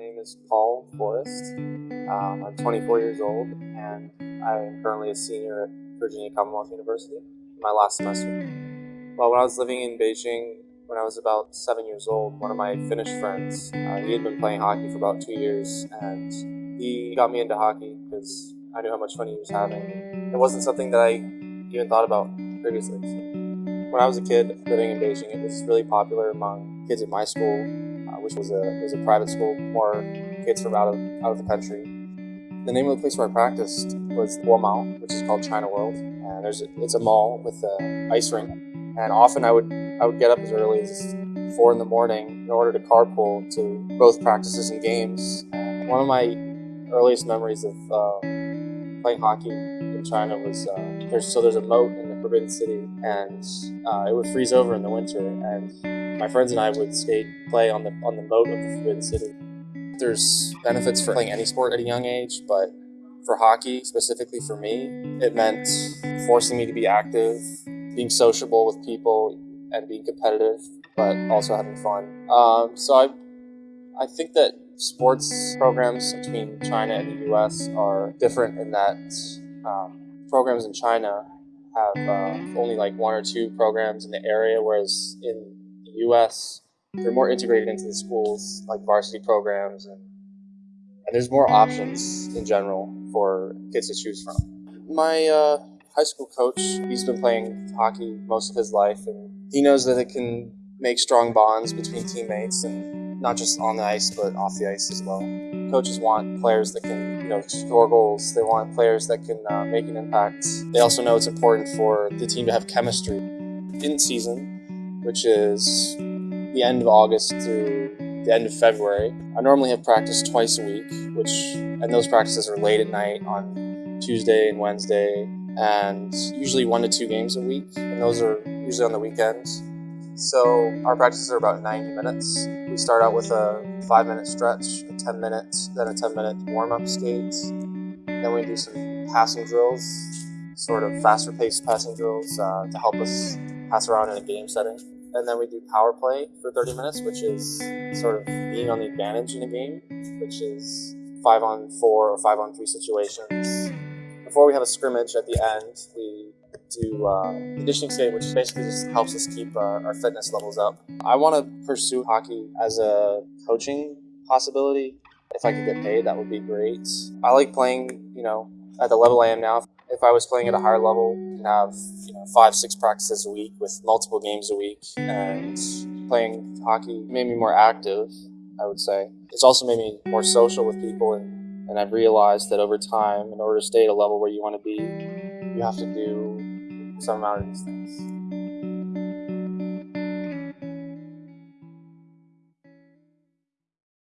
name is Paul Forrest. Um, I'm 24 years old and I am currently a senior at Virginia Commonwealth University, my last semester. Well, when I was living in Beijing, when I was about seven years old, one of my Finnish friends, uh, he had been playing hockey for about two years and he got me into hockey because I knew how much fun he was having. It wasn't something that I even thought about previously. So when I was a kid living in Beijing, it was really popular among kids at my school which was a was a private school, more kids from out of out of the country. The name of the place where I practiced was Guomao, which is called China World, and there's a, it's a mall with an ice rink. And often I would I would get up as early as four in the morning in order to carpool to both practices and games. One of my earliest memories of uh, playing hockey in China was uh, there's so there's a moat in the Forbidden City, and uh, it would freeze over in the winter, and my friends and I would skate, play on the on the moat of the Forbidden City. There's benefits for playing any sport at a young age, but for hockey, specifically for me, it meant forcing me to be active, being sociable with people, and being competitive, but also having fun. Um, so I, I think that sports programs between China and the U.S. are different in that um, programs in China have uh, only like one or two programs in the area, whereas in U.S. they're more integrated into the schools, like varsity programs, and, and there's more options in general for kids to choose from. My uh, high school coach, he's been playing hockey most of his life, and he knows that it can make strong bonds between teammates, and not just on the ice, but off the ice as well. Coaches want players that can, you know, score goals. They want players that can uh, make an impact. They also know it's important for the team to have chemistry. In season, which is the end of August through the end of February. I normally have practice twice a week, which and those practices are late at night on Tuesday and Wednesday, and usually one to two games a week, and those are usually on the weekends. So our practices are about 90 minutes. We start out with a five minute stretch, a 10 minutes, then a 10 minute warm up skate. Then we do some passing drills, sort of faster paced passing drills uh, to help us pass around in a game setting. And then we do power play for 30 minutes, which is sort of being on the advantage in a game, which is five on four or five on three situations. Before we have a scrimmage at the end, we do uh, conditioning skate, which basically just helps us keep uh, our fitness levels up. I want to pursue hockey as a coaching possibility. If I could get paid, that would be great. I like playing, you know, at the level I am now if I was playing at a higher level, and have you know five, six practices a week with multiple games a week, and playing hockey made me more active. I would say it's also made me more social with people, and and I've realized that over time, in order to stay at a level where you want to be, you have to do some amount of these things.